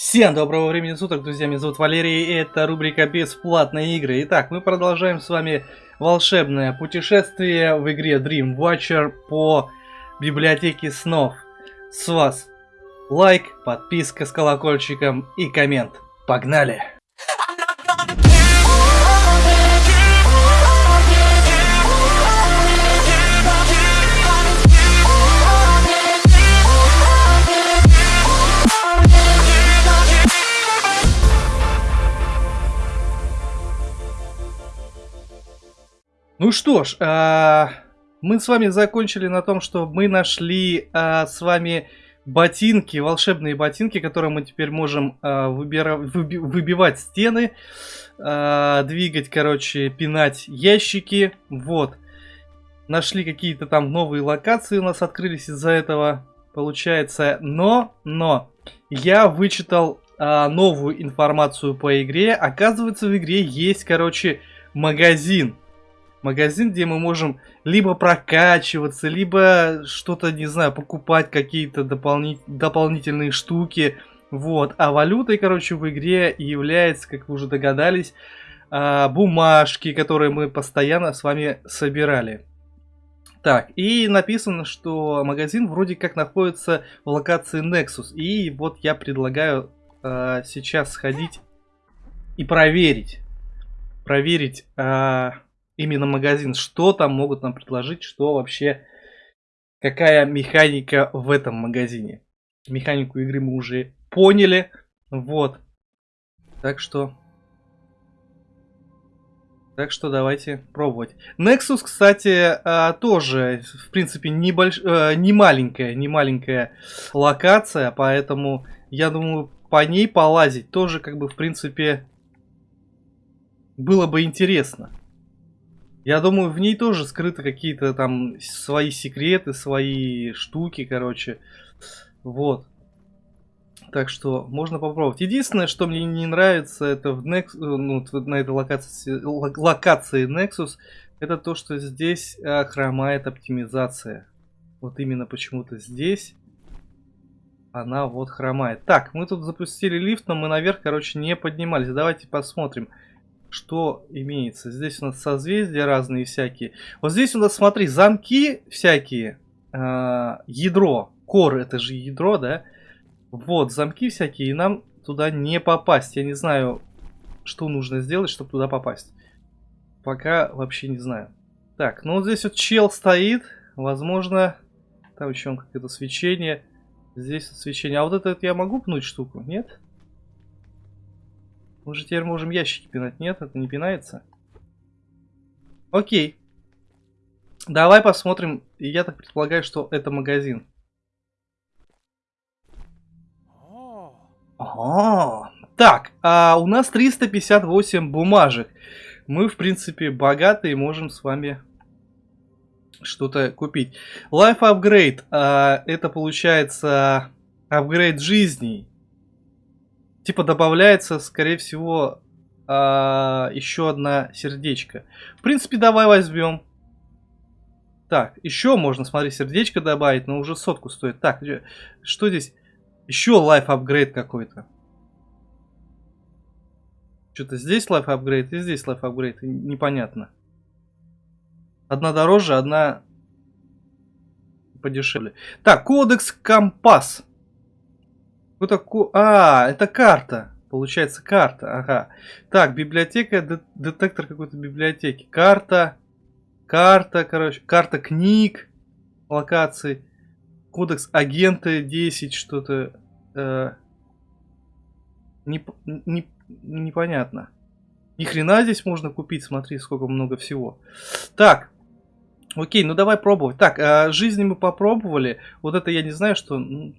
Всем доброго времени суток, друзья, меня зовут Валерий, и это рубрика «Бесплатные игры». Итак, мы продолжаем с вами волшебное путешествие в игре Dream Watcher по библиотеке снов. С вас лайк, подписка с колокольчиком и коммент. Погнали! Ну что ж, а, мы с вами закончили на том, что мы нашли а, с вами ботинки, волшебные ботинки, которые мы теперь можем а, выбира, выби, выбивать стены, двигать, короче, пинать ящики. Вот. Нашли какие-то там новые локации у нас открылись из-за этого, получается. Но, но, я вычитал новую информацию по игре. Оказывается, в игре есть, короче, магазин магазин, где мы можем либо прокачиваться, либо что-то, не знаю, покупать какие-то дополни дополнительные штуки. Вот. А валютой, короче, в игре является, как вы уже догадались, а, бумажки, которые мы постоянно с вами собирали. Так, и написано, что магазин вроде как находится в локации Nexus. И вот я предлагаю э, сейчас сходить и проверить. Проверить, э, именно магазин, что там могут нам предложить, что вообще, какая механика в этом магазине. Механику игры мы уже поняли, вот. Так что... Так что давайте пробовать. Nexus, кстати, а, тоже, в принципе, небольш... Э, не маленькая, не маленькая локация, поэтому я думаю, по ней полазить тоже, как бы, в принципе, было бы интересно. Я думаю, в ней тоже скрыты какие-то там свои секреты, свои штуки, короче. Вот. Так что можно попробовать. Единственное, что мне не нравится, это в Nex... ну, на этой локации, локации Nexus, это то, что здесь а, хромает оптимизация. Вот именно почему-то здесь она вот хромает. Так, мы тут запустили лифт, но мы наверх, короче, не поднимались. Давайте посмотрим что имеется. Здесь у нас созвездия разные всякие. Вот здесь у нас, смотри, замки всякие. Э, ядро. Кор это же ядро, да? Вот, замки всякие. И нам туда не попасть. Я не знаю, что нужно сделать, чтобы туда попасть. Пока вообще не знаю. Так, ну вот здесь вот чел стоит. Возможно, там еще какое-то свечение. Здесь свечение. А вот это я могу пнуть штуку? Нет? Мы же теперь можем ящики пинать. Нет, это не пинается. Окей. Давай посмотрим. Я так предполагаю, что это магазин. О, так, а у нас 358 бумажек. Мы, в принципе, богатые, можем с вами что-то купить. Life Upgrade. А, это получается апгрейд жизни типа добавляется, скорее всего, а, еще одна сердечко. В принципе, давай возьмем. Так, еще можно, смотри, сердечко добавить, но уже сотку стоит. Так, что здесь? Еще лайф апгрейд какой-то. Что-то здесь лайф апгрейд и здесь лайф апгрейд. Непонятно. Одна дороже, одна подешевле. Так, кодекс компас. Что такое? А, это карта. Получается карта, ага. Так, библиотека, детектор какой-то библиотеки. Карта, карта, короче, карта книг, локаций. Кодекс агента 10, что-то. Э, не, не, непонятно. Ни хрена здесь можно купить, смотри, сколько много всего. Так, окей, ну давай пробовать. Так, э, жизни мы попробовали. Вот это я не знаю, что... Ну,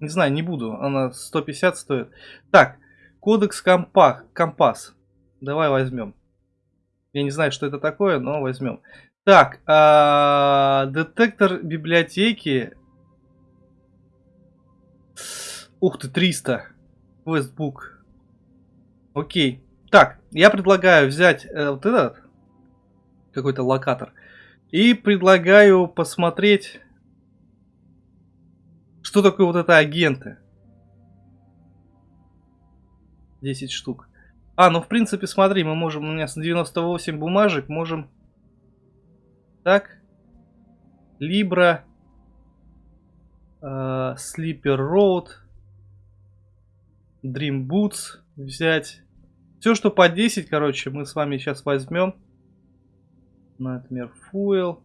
не знаю, не буду. Она 150 стоит. Так, кодекс компах, компас. Давай возьмем. Я не знаю, что это такое, но возьмем. Так, а, детектор библиотеки. Ух ты, 300. Квестбук. Окей. Так, я предлагаю взять э, вот этот какой-то локатор. И предлагаю посмотреть Что такое вот это агенты? 10 штук. А, ну в принципе, смотри, мы можем, у меня 98 бумажек, можем... Так. Э, Sleeper Road. Dream Boots взять. Все, что по 10, короче, мы с вами сейчас возьмем. Например, Fuel.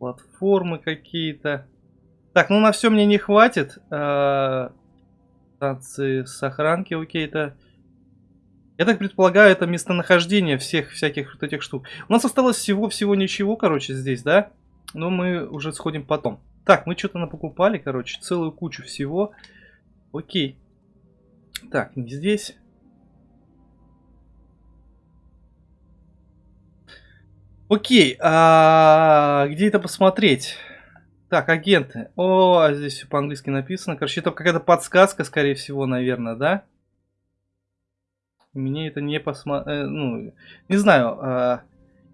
Платформы какие-то. Так, ну на все мне не хватит. Э, станции сохранки, это... Я так предполагаю, это местонахождение всех всяких вот этих штук. У нас осталось всего-всего ничего, короче, здесь, да? Но мы уже сходим потом. Так, мы что-то напокупали, короче, целую кучу всего. Окей. Так, не здесь. Окей, а где это посмотреть? Так, агенты. О, здесь все по-английски написано. Короче, это какая-то подсказка, скорее всего, наверное, да? Мне это не посмотреть. Э, ну, не знаю. Э,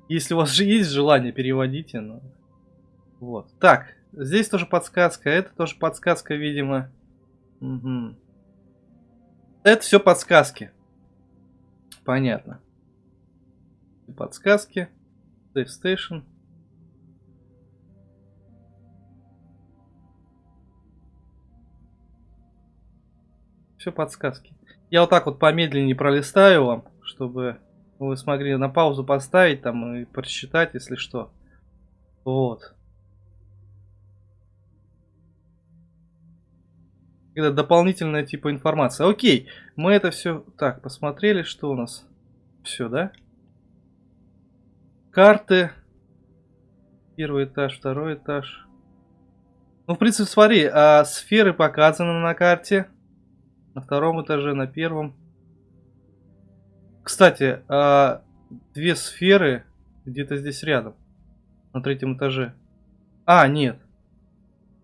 если у вас же есть желание, переводите. Но... Вот. Так, здесь тоже подсказка. Это тоже подсказка, видимо. Угу. Это все подсказки. Понятно. Подсказки. Safe Station. Все подсказки. Я вот так вот помедленнее пролистаю вам, чтобы вы смогли на паузу поставить там и прочитать, если что. Вот. Это дополнительная типа информация. Окей, мы это все так посмотрели, что у нас. Все, да? Карты. Первый этаж, второй этаж. Ну, в принципе, смотри, а сферы показаны на карте. На втором этаже, на первом. Кстати, а, две сферы где-то здесь рядом. На третьем этаже. А, нет.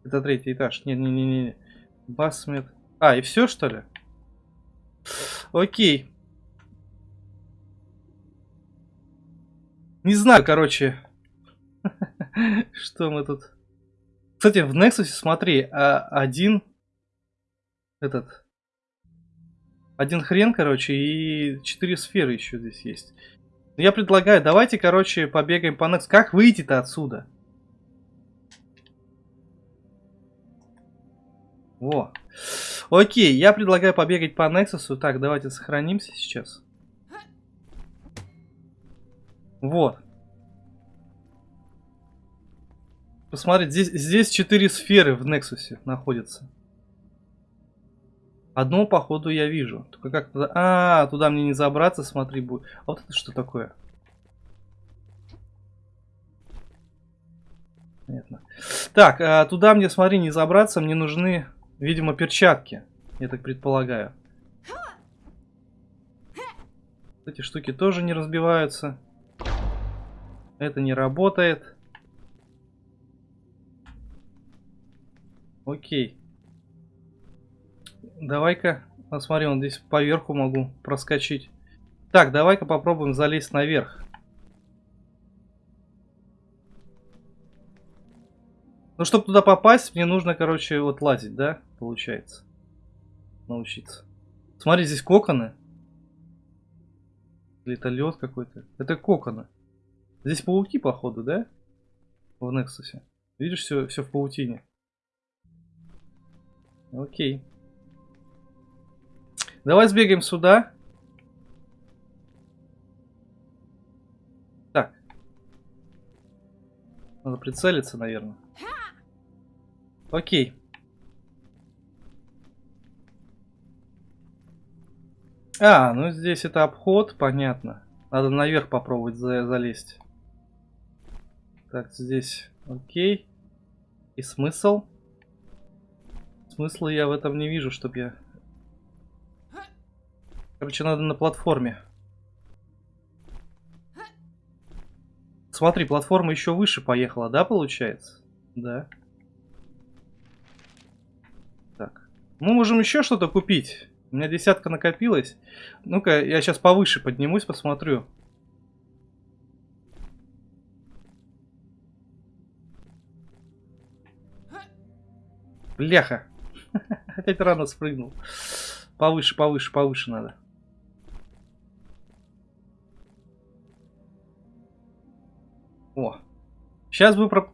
Это третий этаж. Не-не-не-не. Басмет. А, и все, что ли? Окей. Не знаю, короче. Что мы тут... Кстати, в Nexus, смотри, а, один... Этот... Один хрен, короче, и четыре сферы еще здесь есть. Я предлагаю, давайте, короче, побегаем по Nexus. Как выйти-то отсюда? Во. Окей, я предлагаю побегать по Nexus. Так, давайте сохранимся сейчас. Вот. Посмотрите, здесь, здесь 4 сферы в Nexus находятся. Одну, походу, я вижу. Только как туда... А, туда мне не забраться, смотри, будет. А вот это что такое? Понятно. Так, а, туда мне, смотри, не забраться. Мне нужны, видимо, перчатки. Я так предполагаю. Эти штуки тоже не разбиваются. Это не работает. Окей. Давай-ка, посмотри, он здесь поверху могу проскочить. Так, давай-ка попробуем залезть наверх. Ну, чтобы туда попасть, мне нужно, короче, вот лазить, да? Получается. Научиться. Смотри, здесь коконы. Лед какой-то. Это коконы. Здесь пауки, походу, да? В Нексусе. Видишь, все, все в паутине. Окей. Давай сбегаем сюда. Так. Надо прицелиться, наверное. Окей. А, ну здесь это обход, понятно. Надо наверх попробовать за залезть. Так, здесь окей. И смысл? Смысла я в этом не вижу, чтобы я Короче, надо на платформе. Смотри, платформа еще выше поехала, да, получается? Да. Так. Мы можем еще что-то купить. У меня десятка накопилась. Ну-ка, я сейчас повыше поднимусь, посмотрю. Бляха. Опять рано спрыгнул. Повыше, повыше, повыше надо. О. Сейчас бы про...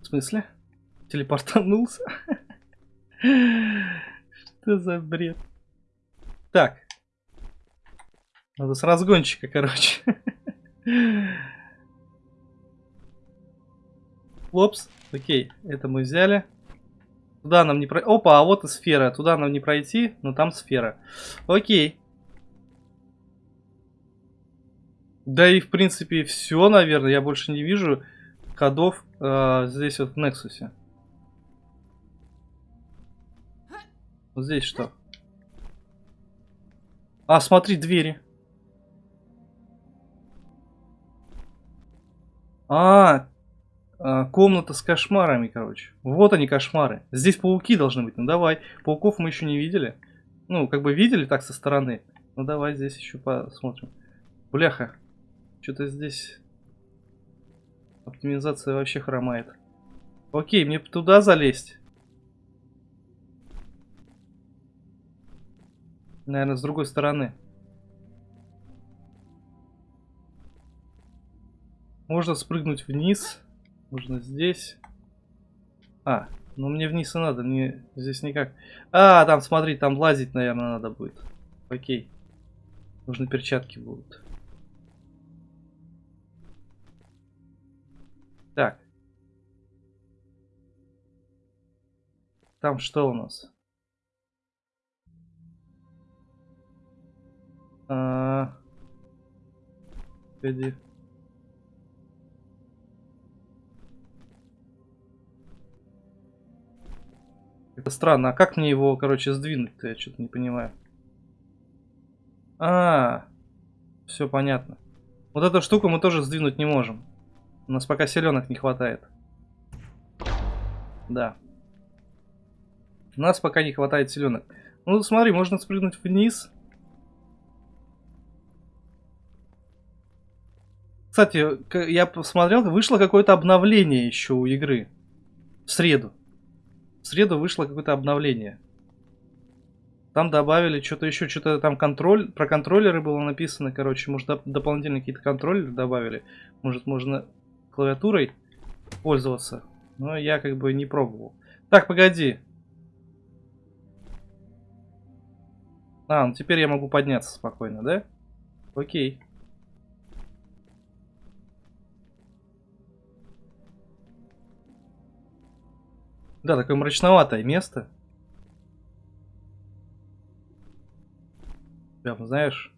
В смысле? Телепортанулся? Что за бред? Так. Надо с разгончика, короче. Лопс. Окей, это мы взяли. Туда нам не пройти. Опа, а вот и сфера. Туда нам не пройти, но там сфера. Окей. Да и в принципе все, наверное. Я больше не вижу ходов э, здесь вот в Нексусе. Вот здесь что? А, смотри, двери. А, а, комната с кошмарами, короче. Вот они, кошмары. Здесь пауки должны быть. Ну давай. Пауков мы еще не видели. Ну, как бы видели так со стороны. Ну давай здесь еще посмотрим. Бляха. Что-то здесь оптимизация вообще хромает. Окей, мне туда залезть. Наверное, с другой стороны. Можно спрыгнуть вниз. Можно здесь. А, ну мне вниз и надо, мне здесь никак. А, там, смотри, там лазить, наверное, надо будет. Окей. Нужны перчатки будут. Так. Там что у нас? А... Это странно. А как мне его, короче, сдвинуть-то? Я что-то не понимаю. А, все понятно. Вот эту штуку мы тоже сдвинуть не можем. У нас пока селенок не хватает. Да. У нас пока не хватает селенок. Ну, смотри, можно спрыгнуть вниз. Кстати, я посмотрел, вышло какое-то обновление еще у игры. В среду. В среду вышло какое-то обновление. Там добавили что-то еще, что-то там контроль, про контроллеры было написано, короче, может доп дополнительные какие-то контроллеры добавили. Может можно клавиатурой пользоваться. Но я как бы не пробовал. Так, погоди. А, ну теперь я могу подняться спокойно, да? Окей. Да, такое мрачноватое место. Прям, знаешь,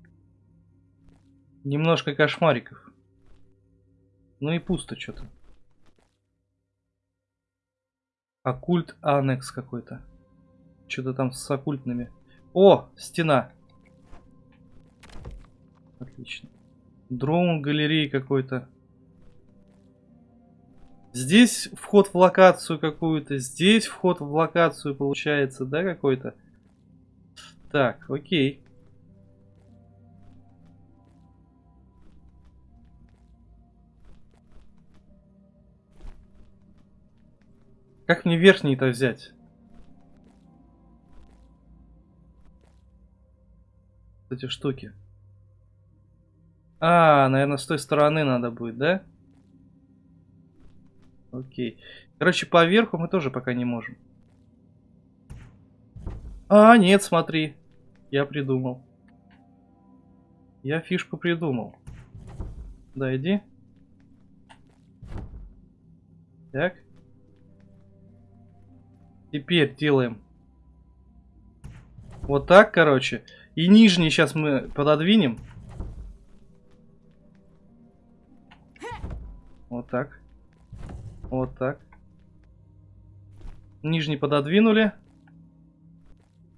немножко кошмариков. Ну и пусто что-то. Оккульт анекс какой-то. Что-то там с оккультными. О, стена. Отлично. Дрон галереи какой-то. Здесь вход в локацию какую-то, здесь вход в локацию получается, да, какой-то? Так, окей. Как мне верхний-то взять? Эти штуки. А, наверное, с той стороны надо будет, да? Окей. Короче, по верху мы тоже пока не можем. А, нет, смотри. Я придумал. Я фишку придумал. Да, иди. Так. Теперь делаем. Вот так, короче. И нижний сейчас мы пододвинем. Вот так. Вот так. Нижний пододвинули.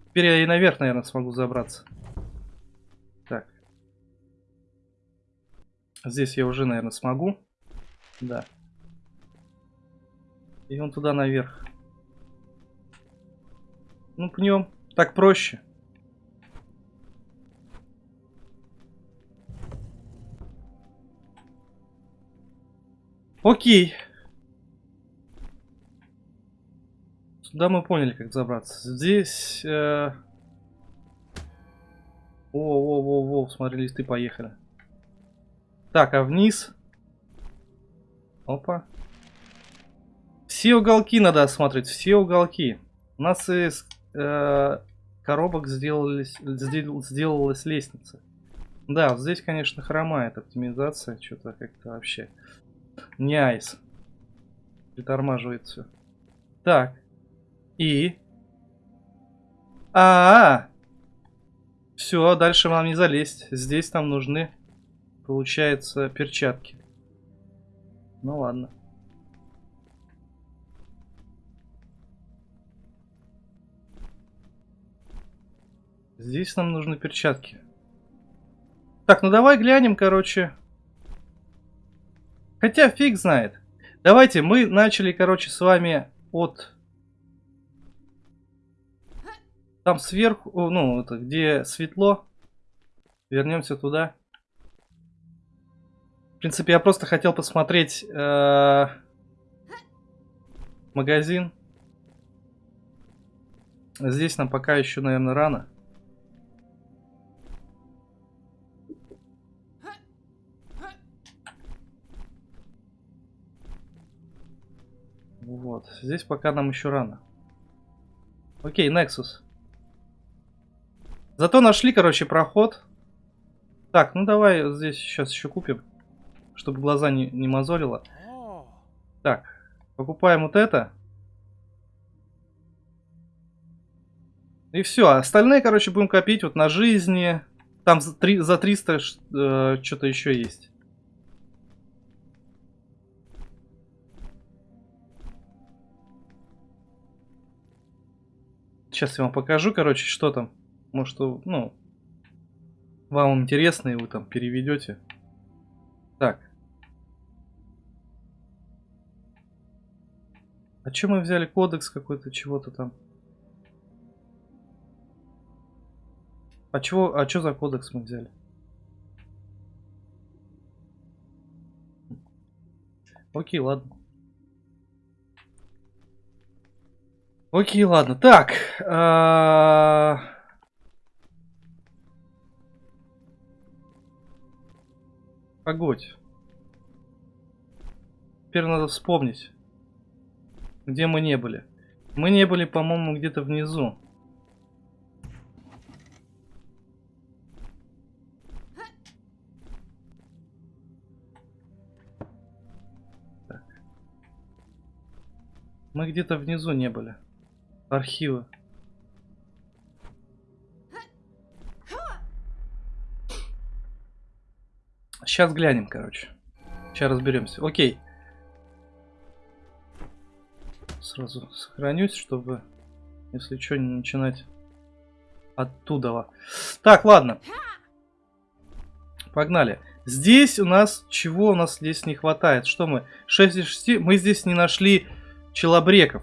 Теперь я и наверх, наверное, смогу забраться. Так. Здесь я уже, наверное, смогу. Да. И он туда наверх. Ну, пнем. Так проще. Окей. Сюда мы поняли, как забраться. Здесь... Э... О, о, о, о, смотри, листы поехали. Так, а вниз? Опа. Все уголки надо осмотреть, все уголки. У нас из э, коробок сделались, сдел, сделалась лестница. Да, здесь, конечно, хромает оптимизация. Что-то как-то вообще не айс. Притормаживает все. Так. И? А, -а, -а. Все, дальше вам не залезть. Здесь нам нужны, получается, перчатки. Ну ладно. Здесь нам нужны перчатки. Так, ну давай глянем, короче. Хотя фиг знает. Давайте, мы начали, короче, с вами от... Там сверху, ну, это где светло. Вернемся туда. В принципе, я просто хотел посмотреть э, магазин. Здесь нам пока еще, наверное, рано. Вот. Здесь пока нам еще рано. Окей, Nexus. Зато нашли, короче, проход. Так, ну давай здесь сейчас еще купим. Чтобы глаза не, не мозолило. Так, покупаем вот это. И все. Остальные, короче, будем копить вот на жизни. Там за, 3, за 300 э, что-то еще есть. Сейчас я вам покажу, короче, что там. Может, ну, вам интересно, и вы там переведете. Так. А что мы взяли кодекс какой-то, чего-то там? А чего, а что за кодекс мы взяли? Окей, ладно. Окей, ладно. Так. А... Погодь. Теперь надо вспомнить, где мы не были. Мы не были, по-моему, где-то внизу. Так. Мы где-то внизу не были. Архивы. Сейчас глянем, короче. Сейчас разберемся. Окей. Сразу сохранюсь, чтобы, если что, не начинать оттуда. Так, ладно. Погнали. Здесь у нас... Чего у нас здесь не хватает? Что мы? 6 из 6. Мы здесь не нашли челобреков.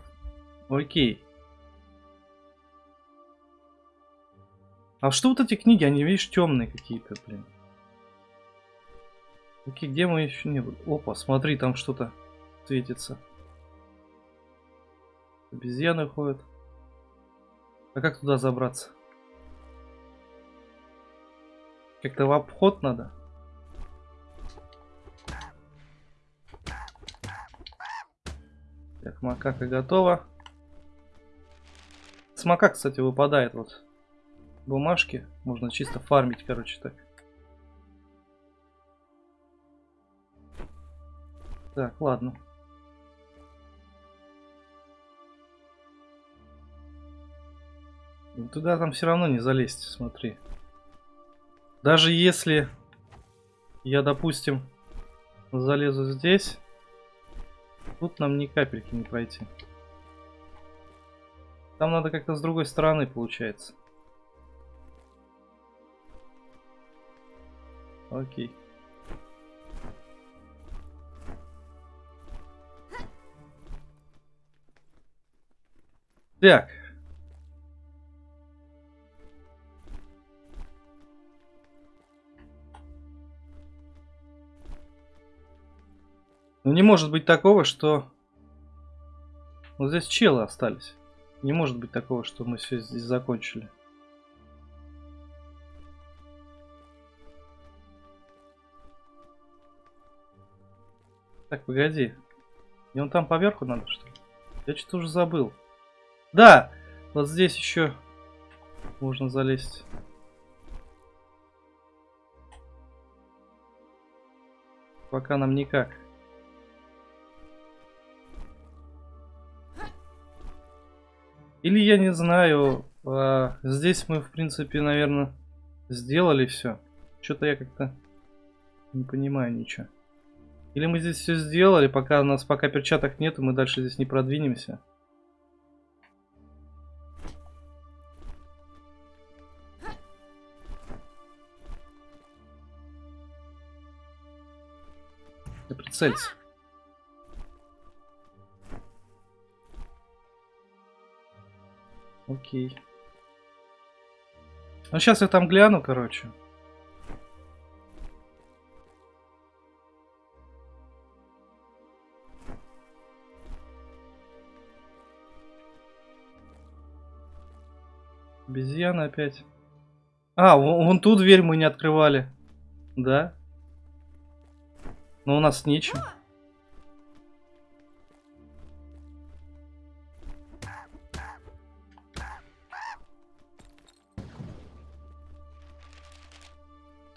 Окей. А что вот эти книги? Они, видишь, темные какие-то, блин. Окей, где мы еще не были? Опа, смотри, там что-то светится. Обезьяны ходят. А как туда забраться? Как-то в обход надо. Так, макака готова. С макак, кстати, выпадает вот бумажки. Можно чисто фармить, короче, так. Так, ладно. Ну, туда там все равно не залезть, смотри. Даже если я, допустим, залезу здесь, тут нам ни капельки не пройти. Там надо как-то с другой стороны, получается. Окей. Так. Ну не может быть такого, что... Вот здесь челы остались. Не может быть такого, что мы все здесь закончили. Так, погоди. И он там поверху надо, что ли? Я что-то уже забыл. Да! Вот здесь еще можно залезть. Пока нам никак. Или я не знаю, а, здесь мы, в принципе, наверное, сделали все. Что-то я как-то не понимаю ничего. Или мы здесь все сделали, пока у нас пока перчаток нет, и мы дальше здесь не продвинемся. Да прицелься. Окей. Ну сейчас я там гляну, короче. Обезьяна опять. А, вон, вон ту дверь мы не открывали. Да? Но у нас нечем.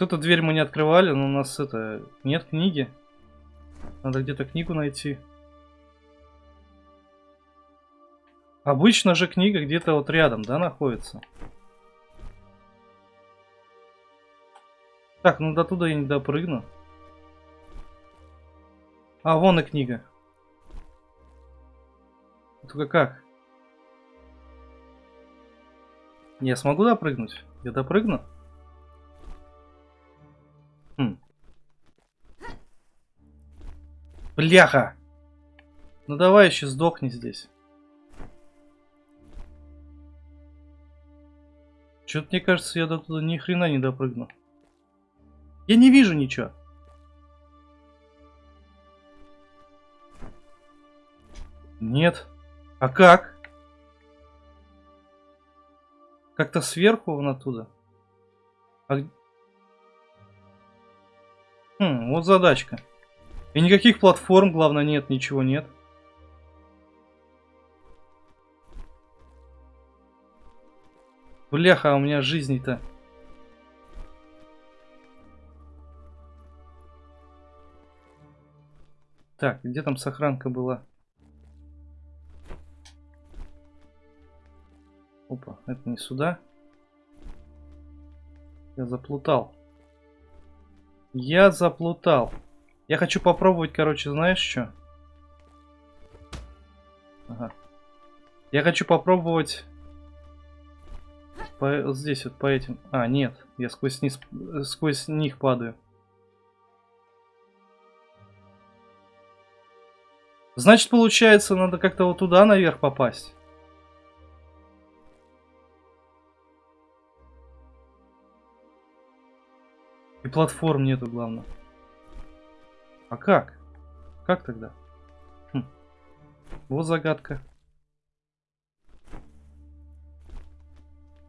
Эту дверь мы не открывали, но у нас это... Нет книги. Надо где-то книгу найти. Обычно же книга где-то вот рядом, да, находится? Так, ну до туда я не допрыгну. А, вон и книга. Только как? Я смогу допрыгнуть? Я допрыгну? Хм. Бляха! Ну давай еще сдохни здесь. Что-то мне кажется, я до туда ни хрена не допрыгну. Я не вижу ничего. Нет. А как? Как-то сверху вон оттуда. А... Хм, вот задачка. И никаких платформ, главное, нет, ничего нет. Бляха, а у меня жизни-то. Так, где там сохранка была? Опа, это не сюда. Я заплутал. Я заплутал. Я хочу попробовать, короче, знаешь что? Ага. Я хочу попробовать по, здесь вот по этим... А, нет, я сквозь, низ, сквозь них падаю. Значит, получается, надо как-то вот туда наверх попасть. И платформ нету, главное. А как? Как тогда? Хм. Вот загадка.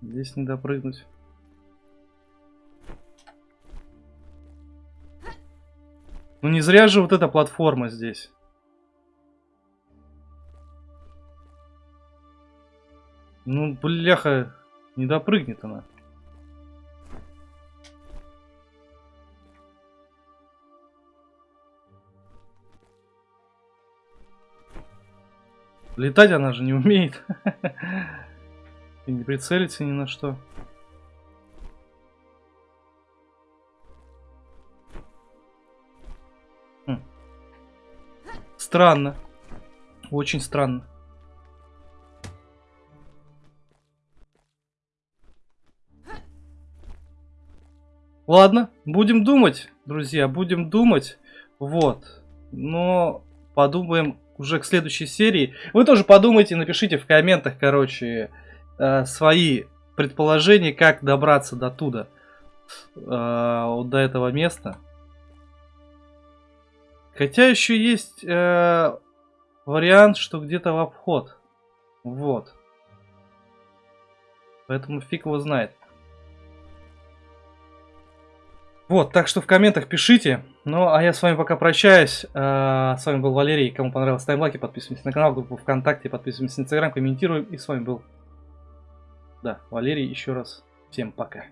Здесь не допрыгнуть. Ну не зря же вот эта платформа здесь. Ну, бляха, не допрыгнет она. Летать она же не умеет. И не прицелиться ни на что. Хм. Странно. Очень странно. Ладно, будем думать, друзья, будем думать. Вот. Но подумаем уже к следующей серии. Вы тоже подумайте, напишите в комментах, короче, э, свои предположения, как добраться до туда, э, вот до этого места. Хотя еще есть э, вариант, что где-то в обход. Вот. Поэтому фиг его знает. Вот, так что в комментах пишите. Ну, а я с вами пока прощаюсь. А, с вами был Валерий. Кому понравилось, ставим лайки, подписываемся на канал, группу ВКонтакте, подписываемся на Инстаграм, комментируем. И с вами был, да, Валерий. Еще раз всем пока.